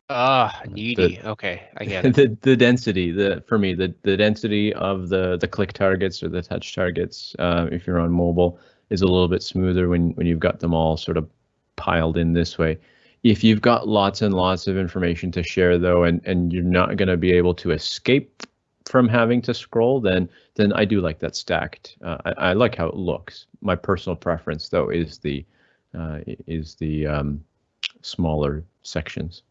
Ah, needy. The, okay, I get it. The the density, the for me, the the density of the the click targets or the touch targets, uh, if you're on mobile, is a little bit smoother when when you've got them all sort of piled in this way. If you've got lots and lots of information to share though, and and you're not going to be able to escape from having to scroll, then then I do like that stacked. Uh, I, I like how it looks. My personal preference though is the uh, is the um, smaller sections.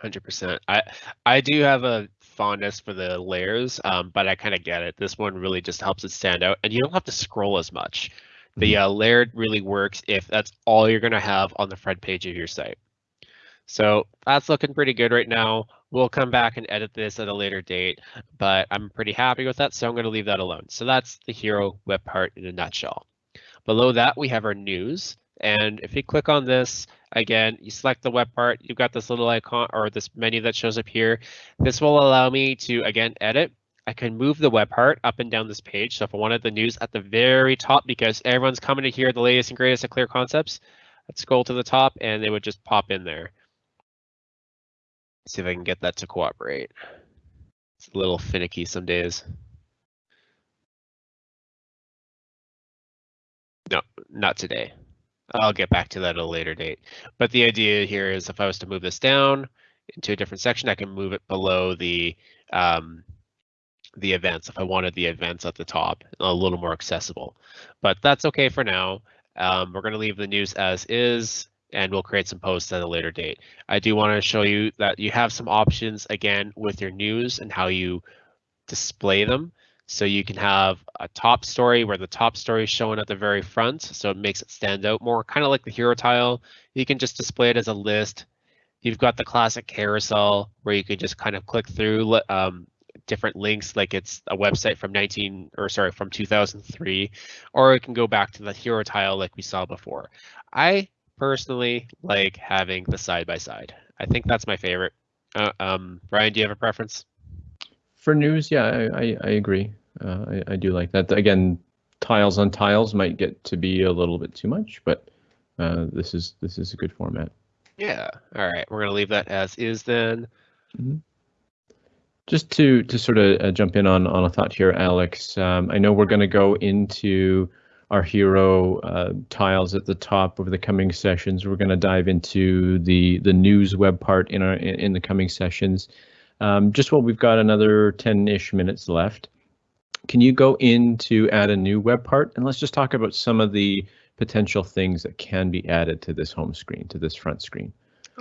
Hundred percent. I I do have a fondness for the layers, um, but I kind of get it. This one really just helps it stand out, and you don't have to scroll as much. The mm-hmm. uh, layered really works if that's all you're gonna have on the front page of your site. So that's looking pretty good right now. We'll come back and edit this at a later date, but I'm pretty happy with that, so I'm going to leave that alone. So that's the hero web part in a nutshell. Below that, we have our news. And if you click on this, Again, you select the web part, you've got this little icon or this menu that shows up here. This will allow me to, again, edit. I can move the web part up and down this page. So if I wanted the news at the very top, because everyone's coming to hear the latest and greatest of clear concepts, let's scroll to the top and they would just pop in there. See if I can get that to cooperate. It's a little finicky some days. No, not today. I'll get back to that at a later date. But the idea here is if I was to move this down into a different section, I can move it below the um, the events if I wanted the events at the top a little more accessible. But that's okay for now. Um, we're going to leave the news as is and we'll create some posts at a later date. I do want to show you that you have some options again with your news and how you display them. So you can have a top story where the top story is showing at the very front, so it makes it stand out more, kind of like the hero tile. You can just display it as a list. You've got the classic carousel where you can just kind of click through um, different links, like it's a website from 19 or sorry from 2003, or it can go back to the hero tile like we saw before. I personally like having the side by side. I think that's my favorite. Uh, um, Ryan, do you have a preference? For news, yeah, I, I, I agree. Uh, I, I do like that. Again, tiles on tiles might get to be a little bit too much, but uh, this is this is a good format. Yeah. All right. We're gonna leave that as is then. Mm-hmm. Just to to sort of uh, jump in on on a thought here, Alex. Um, I know we're going to go into our hero uh, tiles at the top over the coming sessions. We're going to dive into the the news web part in our in, in the coming sessions. Um, just while we've got another 10-ish minutes left, can you go in to add a new web part? And let's just talk about some of the potential things that can be added to this home screen, to this front screen.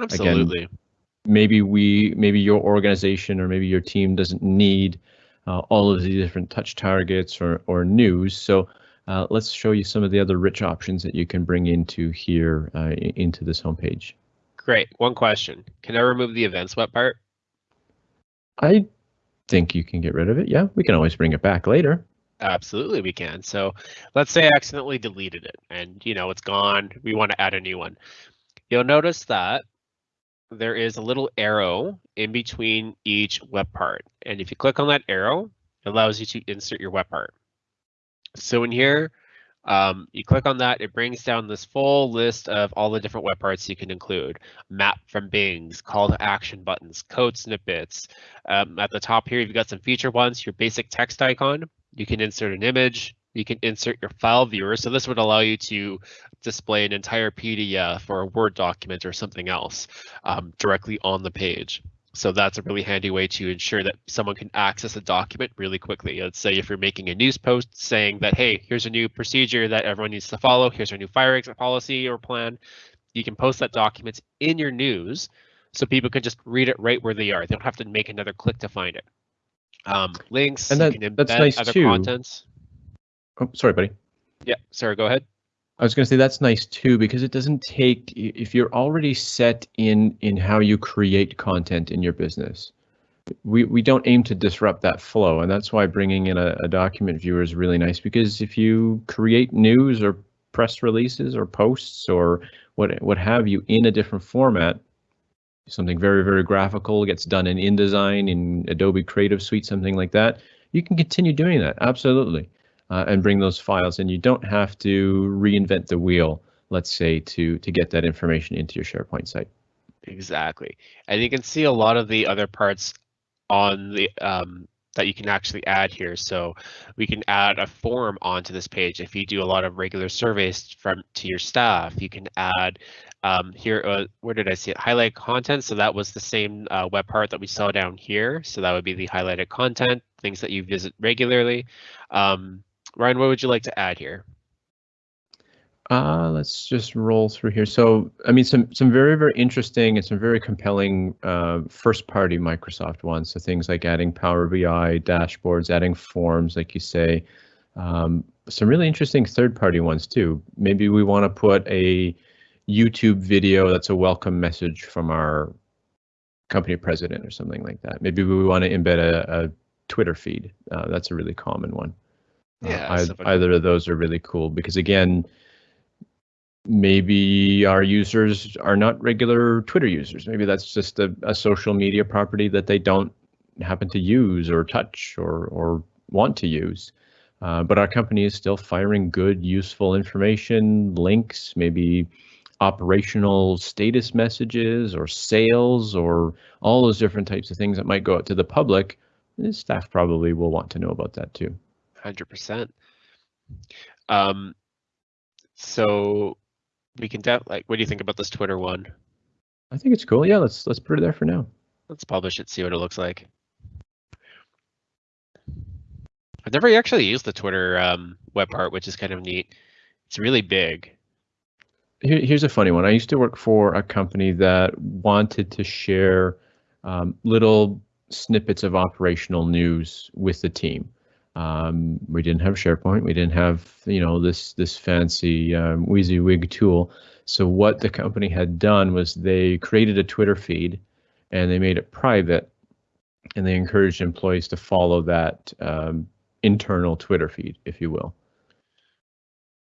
Absolutely. Again, maybe we, maybe your organization or maybe your team doesn't need uh, all of the different touch targets or, or news. So uh, let's show you some of the other rich options that you can bring into here uh, into this homepage. Great. One question. Can I remove the events web part? I think you can get rid of it. Yeah, we can always bring it back later. Absolutely, we can. So let's say I accidentally deleted it and you know it's gone. We want to add a new one. You'll notice that there is a little arrow in between each web part. And if you click on that arrow, it allows you to insert your web part. So in here, um, you click on that, it brings down this full list of all the different web parts you can include. Map from Bings, call to action buttons, code snippets. Um, at the top here, you've got some feature ones, your basic text icon. You can insert an image, you can insert your file viewer. So this would allow you to display an entire PDF or a Word document or something else um, directly on the page. So that's a really handy way to ensure that someone can access a document really quickly. Let's say if you're making a news post saying that, hey, here's a new procedure that everyone needs to follow, here's our new fire exit policy or plan, you can post that document in your news so people can just read it right where they are. They don't have to make another click to find it. Um, links, And you that- can that's nice other too. contents. Oh, sorry, buddy. Yeah, sorry, go ahead. I was going to say that's nice too because it doesn't take if you're already set in in how you create content in your business. We we don't aim to disrupt that flow, and that's why bringing in a, a document viewer is really nice because if you create news or press releases or posts or what what have you in a different format, something very very graphical gets done in InDesign in Adobe Creative Suite, something like that, you can continue doing that absolutely uh, and bring those files and you don't have to reinvent the wheel let's say to to get that information into your sharepoint site Exactly. And you can see a lot of the other parts on the um, that you can actually add here. So we can add a form onto this page. If you do a lot of regular surveys from to your staff, you can add um, here. Uh, where did I see it? Highlight content. So that was the same uh, web part that we saw down here. So that would be the highlighted content, things that you visit regularly. Um, Ryan, what would you like to add here? uh, let's just roll through here. So i mean some some very very interesting and some very compelling uh, first party microsoft ones. So things like adding power bi dashboards adding forms like you say. Um, some really interesting third party ones too. Maybe we want to put a youtube video that's a welcome message from our company president or something like that. Maybe we want to embed a, a twitter feed. Uh, that's a really common one Yeah, ei- somebody- either of those are really cool because again maybe our users are not regular twitter users. Maybe that's just a, a social media property that they don't happen to use or touch or or want to use. Uh, but our company is still firing good useful information links maybe operational status messages or sales or all those different types of things that might go out to the public. Staff probably will want to know about that too Hundred percent. Um, so we can def like, what do you think about this Twitter one? i think it's cool yeah let's let's put it there for now Let's publish it, see what it looks like. I've never actually used the Twitter um, web part, which is kind of neat. It's really big. Here, here's a funny one. I used to work for a company that wanted to share um, little snippets of operational news with the team. Um, we didn't have SharePoint. We didn't have you know this this fancy um, WYSIWYG tool. So what the company had done was they created a Twitter feed, and they made it private, and they encouraged employees to follow that um, internal Twitter feed, if you will.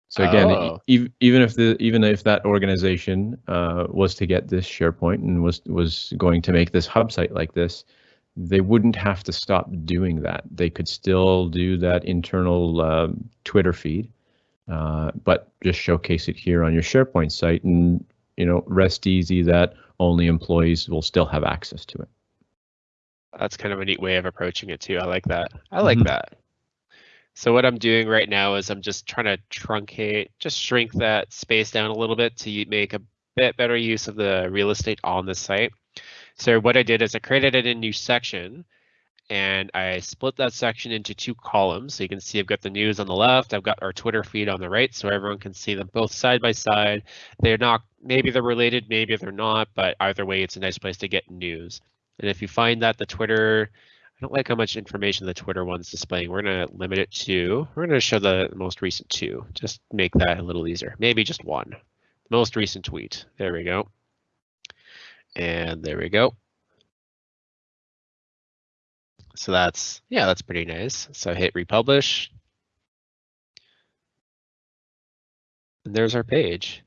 So again, e- Oh. ev- even if the even if that organization uh, was to get this SharePoint and was was going to make this hub site like this, they wouldn't have to stop doing that. They could still do that internal um, Twitter feed, uh, but just showcase it here on your SharePoint site, and you know, rest easy that only employees will still have access to it. That's kind of a neat way of approaching it too. I like that. I like Mhm. that. So what I'm doing right now is I'm just trying to truncate, just shrink that space down a little bit to make a bit better use of the real estate on the site. So what I did is I created a new section and I split that section into two columns. So you can see I've got the news on the left, I've got our Twitter feed on the right, so everyone can see them both side by side. They're not, maybe they're related, maybe they're not, but either way, it's a nice place to get news. And if you find that the Twitter, I don't like how much information the Twitter one's displaying. We're gonna limit it to, we're gonna show the most recent two, just make that a little easier. Maybe just one. Most recent tweet. There we go. And there we go. So that's, yeah, that's pretty nice. So hit republish. And there's our page.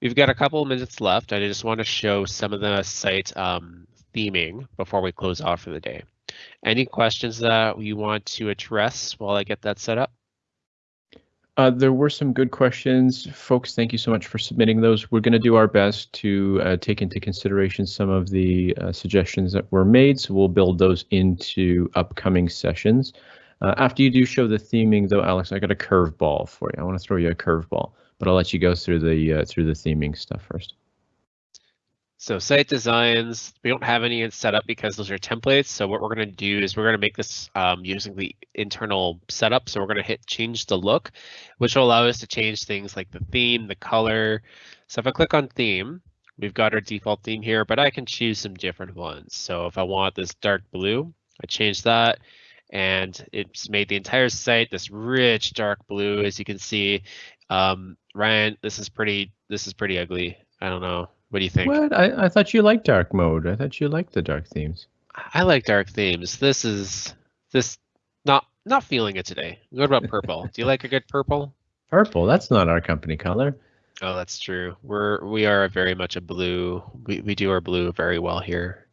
We've got a couple of minutes left. I just want to show some of the site um, theming before we close off for the day. Any questions that you want to address while I get that set up? Uh, there were some good questions, folks. Thank you so much for submitting those. We're going to do our best to uh, take into consideration some of the uh, suggestions that were made, so we'll build those into upcoming sessions. Uh, after you do show the theming, though, Alex, I got a curveball for you. I want to throw you a curveball, but I'll let you go through the uh, through the theming stuff first. So site designs, we don't have any set up because those are templates. So what we're going to do is we're going to make this um, using the internal setup. So we're going to hit change the look, which will allow us to change things like the theme, the color. So if I click on theme, we've got our default theme here, but I can choose some different ones. So if I want this dark blue, I change that and it's made the entire site this rich dark blue as you can see um, ryan this is pretty this is pretty ugly i don't know what do you think? What? I, I thought you liked dark mode. I thought you liked the dark themes. I like dark themes. This is this not not feeling it today. What about purple? do you like a good purple? Purple. That's not our company color. Oh, that's true. We're we are very much a blue. We we do our blue very well here.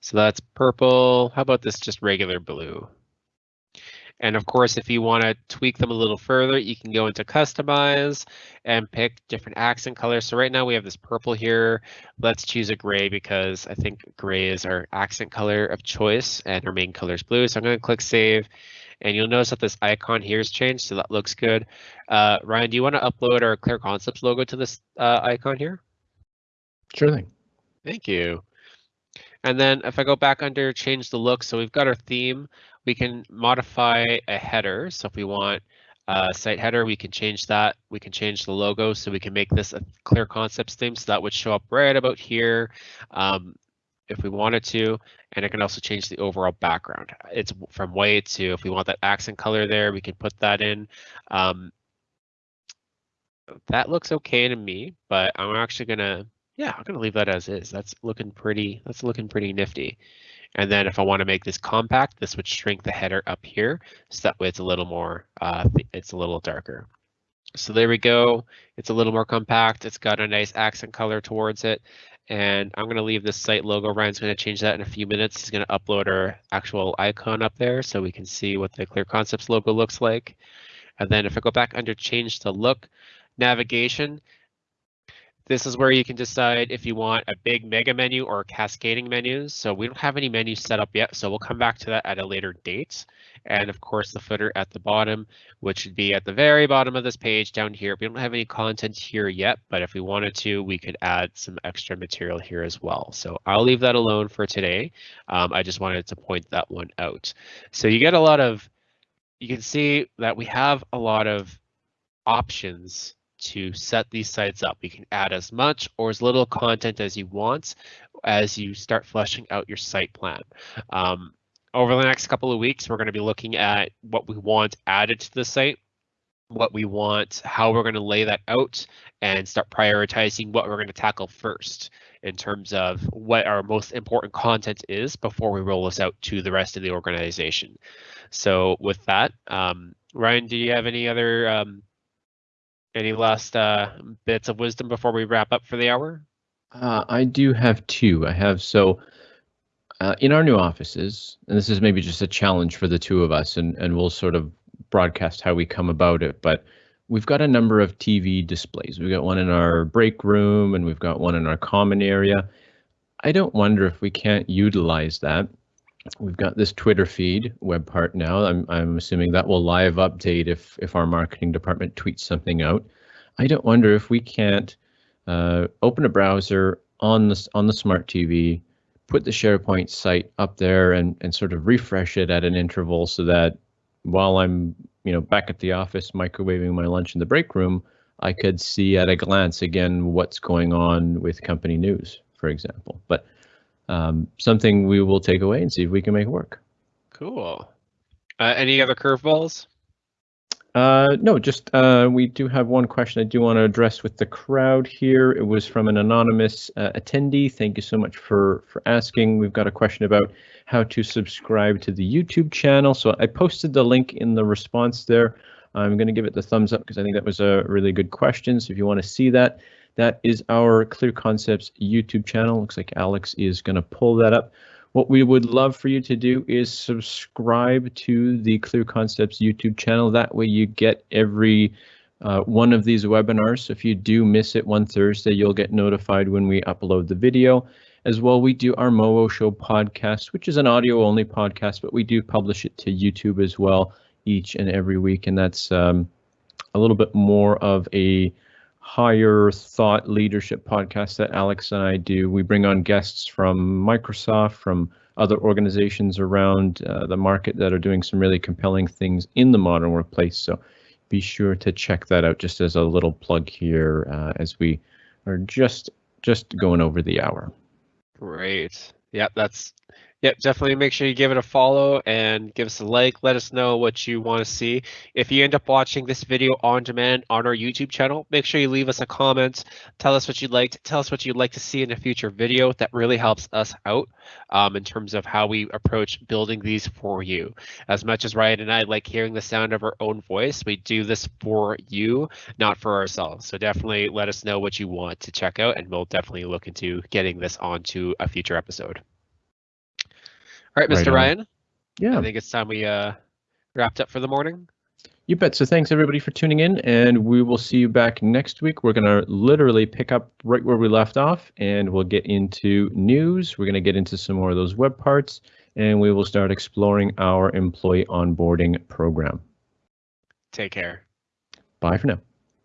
So that's purple. How about this just regular blue? And of course, if you want to tweak them a little further, you can go into customize and pick different accent colors. So right now we have this purple here. Let's choose a gray because I think gray is our accent color of choice and our main color is blue. So I'm going to click save and you'll notice that this icon here has changed. So that looks good. Uh, Ryan, do you want to upload our Clear Concepts logo to this uh, icon here? Sure thing. Thank you. And then if I go back under change the look, so we've got our theme we can modify a header. So if we want a site header, we can change that. We can change the logo so we can make this a clear concepts theme. So that would show up right about here um, if we wanted to. And it can also change the overall background. It's from white to if we want that accent color there, we can put that in. Um, that looks okay to me, but I'm actually gonna, yeah, I'm gonna leave that as is. That's looking pretty, that's looking pretty nifty. And then if I want to make this compact, this would shrink the header up here. So that way it's a little more, uh, it's a little darker. So there we go. It's a little more compact. It's got a nice accent color towards it. And I'm going to leave this site logo. Ryan's going to change that in a few minutes. He's going to upload our actual icon up there so we can see what the Clear Concepts logo looks like. And then if I go back under change the look, navigation, this is where you can decide if you want a big mega menu or cascading menus. So we don't have any menus set up yet, so we'll come back to that at a later date. And of course, the footer at the bottom, which would be at the very bottom of this page down here. We don't have any content here yet, but if we wanted to, we could add some extra material here as well. So I'll leave that alone for today. Um, I just wanted to point that one out. So you get a lot of, you can see that we have a lot of options to set these sites up. You can add as much or as little content as you want as you start fleshing out your site plan. Um, over the next couple of weeks, we're going to be looking at what we want added to the site, what we want, how we're going to lay that out, and start prioritizing what we're going to tackle first in terms of what our most important content is before we roll this out to the rest of the organization. So with that, um, Ryan, do you have any other um, any last uh, bits of wisdom before we wrap up for the hour? Uh, I do have two. I have so uh, in our new offices, and this is maybe just a challenge for the two of us, and, and we'll sort of broadcast how we come about it. But we've got a number of TV displays. We've got one in our break room, and we've got one in our common area. I don't wonder if we can't utilize that. We've got this Twitter feed web part now. I'm I'm assuming that will live update if if our marketing department tweets something out. I don't wonder if we can't uh, open a browser on the on the smart TV, put the SharePoint site up there, and and sort of refresh it at an interval so that while I'm you know back at the office microwaving my lunch in the break room, I could see at a glance again what's going on with company news, for example. But um, something we will take away and see if we can make it work. Cool. Uh, any other curveballs? Uh, no, just uh, we do have one question I do want to address with the crowd here. It was from an anonymous uh, attendee. Thank you so much for for asking. We've got a question about how to subscribe to the YouTube channel. So I posted the link in the response there. I'm going to give it the thumbs up because I think that was a really good question. So if you want to see that, that is our Clear Concepts YouTube channel. Looks like Alex is going to pull that up. What we would love for you to do is subscribe to the Clear Concepts YouTube channel. That way you get every uh, one of these webinars. So if you do miss it one Thursday, you'll get notified when we upload the video. As well, we do our Moo Show podcast, which is an audio only podcast, but we do publish it to YouTube as well each and every week. And that's um, a little bit more of a higher thought leadership podcast that Alex and I do. We bring on guests from Microsoft, from other organizations around uh, the market that are doing some really compelling things in the modern workplace. So be sure to check that out just as a little plug here uh, as we are just just going over the hour. Great. Yep, that's Yep, definitely make sure you give it a follow and give us a like. Let us know what you want to see. If you end up watching this video on demand on our YouTube channel, make sure you leave us a comment. Tell us what you'd like. To, tell us what you'd like to see in a future video. That really helps us out um, in terms of how we approach building these for you. As much as Ryan and I like hearing the sound of our own voice, we do this for you, not for ourselves. So definitely let us know what you want to check out, and we'll definitely look into getting this onto a future episode. All right, Right Mr. on. Ryan. Yeah. I think it's time we uh, wrapped up for the morning. You bet. So thanks everybody for tuning in, and we will see you back next week. We're gonna literally pick up right where we left off, and we'll get into news. We're gonna get into some more of those web parts, and we will start exploring our employee onboarding program. Take care. Bye for now.